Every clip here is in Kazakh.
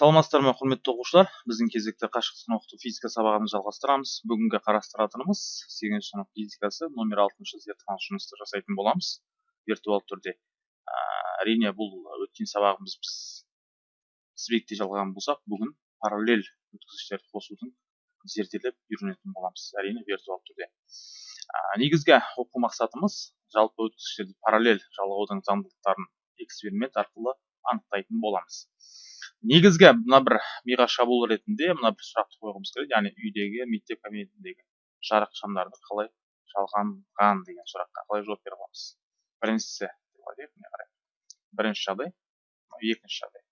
саламатсыздар ма құрметті оқушылар? Біздің кезекті қашықтықтан оқыту физика сабағын жалғастырамыз. Бүгінгі қарастыратынымыз сегізінші сынып физикасы номер алтыншы зертханалық жұмысты жасайтын боламыз. Виртуалды түрде. Әрине бұл өткен сабағымыз біз тізбекте жалғаған болсақ бүгін параллель өткізгіштерді қосудың зерделеп үйренетін боламыз. Әрине виртуалды түрде. Негізгі оқу мақсатымыз жалпы өткізгіштерді параллель жалғаудың заңдылықтарын эксперимент арқылы анықтайтын боламыз. Негізгі мына бір миға шабуыл ретінде мына бір сұрақты қойғымыз келеді яғни үйдегі мектеп кабинетіндегі жарық шамдарды қалай жалғанған деген сұраққа қалай жауап бере аламыз? Біріншісі бірінші жағдай екінші жағдай.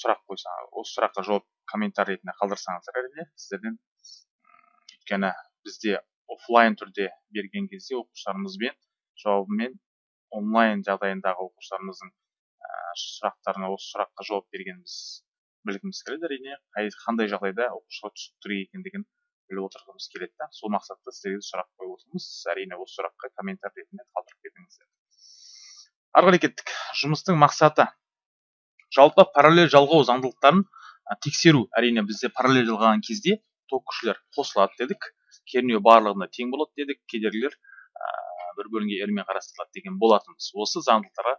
Сұрақ қойсаңыз осы сұраққа жауап комментарий ретінде қалдырсаңыздар әрине сіздерден өйткені бізде офлайн түрде берген кезде оқушыларымызбен жауабымен онлайн жағдайындағы оқушыларымыздың сұрақтарына осы сұраққа жауап бергеніміз білгіміз келеді. Әрине қандай жағдайда оқушыға түсініктірек екендігін біліп отырғымыз келеді да сол мақсатта сіздерге сұрақ қойып отырмыз. Әрине осы сұраққа комментарий ретінде қалдырып кетіңіздер ары қарай кеттік. Жұмыстың мақсаты. Жалпы параллель жалғау заңдылықтарын тексеру. Әрине бізде параллель жалғаған кезде ток күшілер қосылады дедік. Кернеу барлығында тең болады дедік. Кедергілер бір бөлінген рмен қарастырылады деген болатынбыз. Осы заңдылықтарға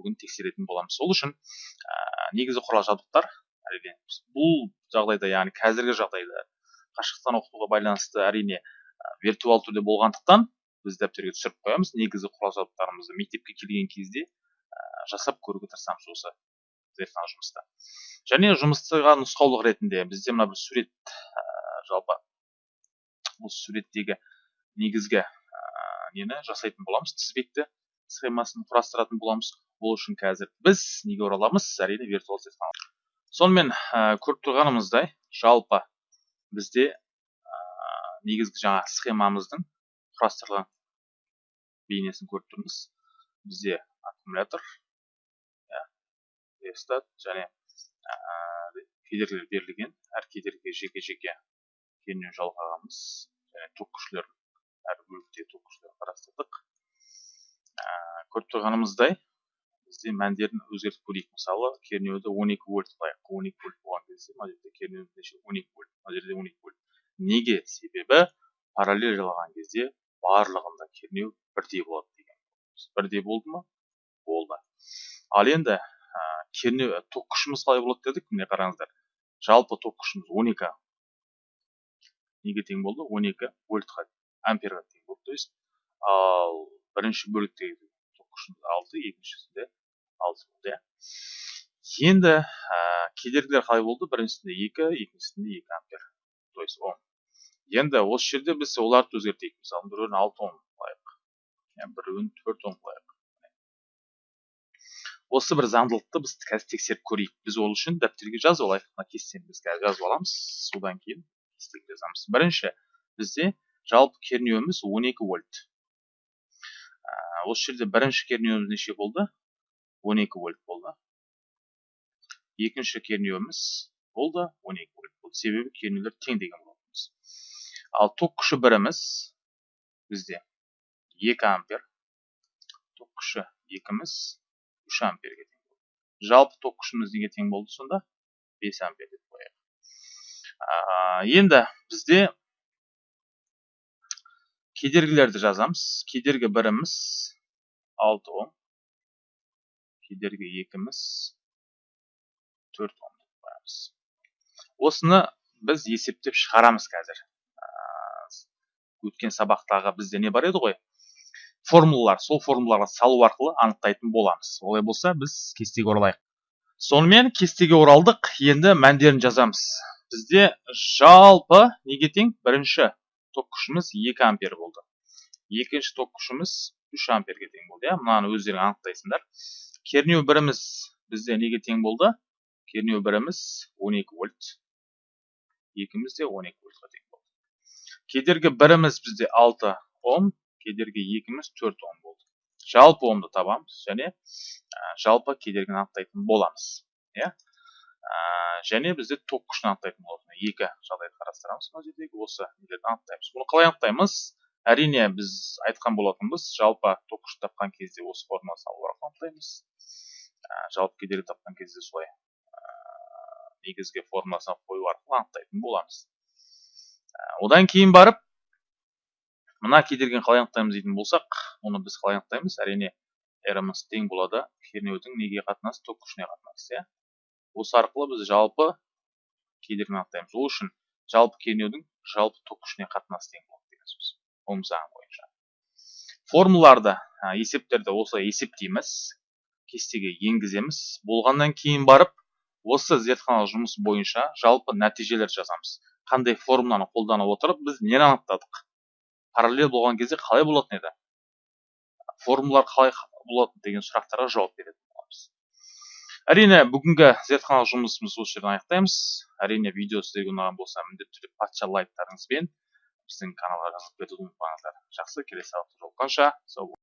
бүгін тексеретін боламыз. Сол үшін ә, негізгі құрал жабдықтар әрине бұл жағдайда яғни қазіргі жағдайда қашықтықтан оқытуға байланысты әрине ә, виртуал түрде болғандықтан біз дәптерге түсіріп қоямыз. Негізгі құрал жабдықтарымызды мектепке келген кезде ә, жасап көруге тырысамыз осы зертхана жұмыста. Және жұмыстағы нұсқаулық ретінде бізде мына бір сурет ә, жалпы осы суреттегі негізгі нені жасайтын боламыз. Тізбекті схемасын құрастыратын боламыз. Ол үшін қазір біз неге ораламыз әрине виртуал зертхана сонымен ә, көріп тұрғанымыздай жалпы бізде ә, негізгі жаңа схемамыздың құрастырылған бейнесін көріп тұрмыз. Бізде аккумулятор рестат және ә, кедергілер берілген. Әр кедергіге жеке жеке кернеу жалғағанбыз. Және ток күшілер әр бөлікте ток күшілерін қарастырдық. Ә, көріп тұрғанымыздай бізде мәндерін өзгертіп көрейік. Мысалы кернеуді 12 вольт қылайық 12 вольт болған кезде мына жерде кернеу неше 12 вольт мына жерде 12 вольт. Неге? Себебі параллель жалған кезде барлығында кернеу бірдей болады деген бірдей болды ма? Болды. Ал енді ә, кернеу ток күшіміз қалай болады дедік міне қараңыздар. Жалпы ток күшіміз 12 неге тең болды? 12 вольтқа амперға тең болды то есть ал бірінші бөліктегі күшіміз алты екіншісінде болды иә. Енді ә, кедергілер қалай болды? Біріншісінде екі екіншісінде екі ампер то есть ом енді осы жерде біз оларды өзгертейік. Мысалы біреуін алты ом қылайық біреуін төрт ом қылайық осы бір заңдылықты біз қазір тексеріп көрейік. Біз ол үшін дәптерге жазып алайық мына кестені біз қазір жазып аламыз. Содан кейін кестеге жазамыз. Бірінші бізде жалпы кернеуіміз 12 вольт. Осы жерде бірінші кернеуіміз неше болды? 12 вольт болды. Екінші кернеуіміз болды 12 вольт болды. Себебі кернеулер тең деген болатынбыз ал ток күші біріміз бізде 2 ампер. Ток күші екіміз 3 амперге тең болды. Жалпы ток күшіміз неге тең болды сонда? 5 ампер деп қояйық. Енді бізде кедергілерді жазамыз. Кедергі біріміз 6 ом. Кедергі екіміз төрт ом деп қоямыз осыны біз есептеп шығарамыз қазір. Өткен сабақтағы бізде не бар еді ғой? Формулалар сол формулаларға салу арқылы анықтайтын боламыз. Олай болса біз кестеге оралайық. Сонымен кестеге оралдық. Енді мәндерін жазамыз. Бізде жалпы неге тең? Бірінші ток күшіміз 2 ампер болды. Екінші ток күшіміз 3 амперге тең болды иә? Мынаны өздерің анықтайсыңдар. Кернеу біріміз бізде неге тең болды? Кернеу біріміз 12 вольт. Екіміз де 12 вольтқа тең болды. Кедергі біріміз бізде 6 ом кедергі екіміз 4 ом болды. Жалпы омды табамыз және жалпы кедергіні анықтайтын боламыз иә? Және бізде ток күшін анықтайтын болады екі жағдайды қарастырамыз мына жердегі осы нелерді анықтаймыз. Бұны қалай анықтаймыз? Әрине біз айтқан болатынбыз жалпы күшін тапқан кезде осы формула салу арқылы анықтаймыз жалпы кедергі тапқан кезде солай негізгі формуласына қою арқылы анықтайтын боламыз. Одан кейін барып мына кедергіні қалай анықтаймыз дейтін болсақ оны біз қалай анықтаймыз? Әрине рмс тең болады кернеудің неге қатынасы ток күшіне қатынасы иә. Осы арқылы біз жалпы кедергіні анықтаймыз. Ол үшін жалпы кернеудің жалпы ток күшіне қатынасы тең ом бойынша. Формулаларды есептерді осылай есептейміз кестеге енгіземіз. Болғаннан кейін барып осы зертханалық жұмыс бойынша жалпы нәтижелер жазамыз. Қандай формуланы қолдана отырып біз нені анықтадық? Параллель болған кезде қалай болатын еді? Формулалар қалай болады деген сұрақтарға жауап беретін боламыз. Әрине бүгінгі зертханалық жұмысымызды осы жерден аяқтаймыз. Әрине видео сіздерге ұнаған болса міндетті түрде патша лайктарыңызбен біздің каналға жазылып кетуді ұмытпаңыздар жақсы келесі жолыққанша сау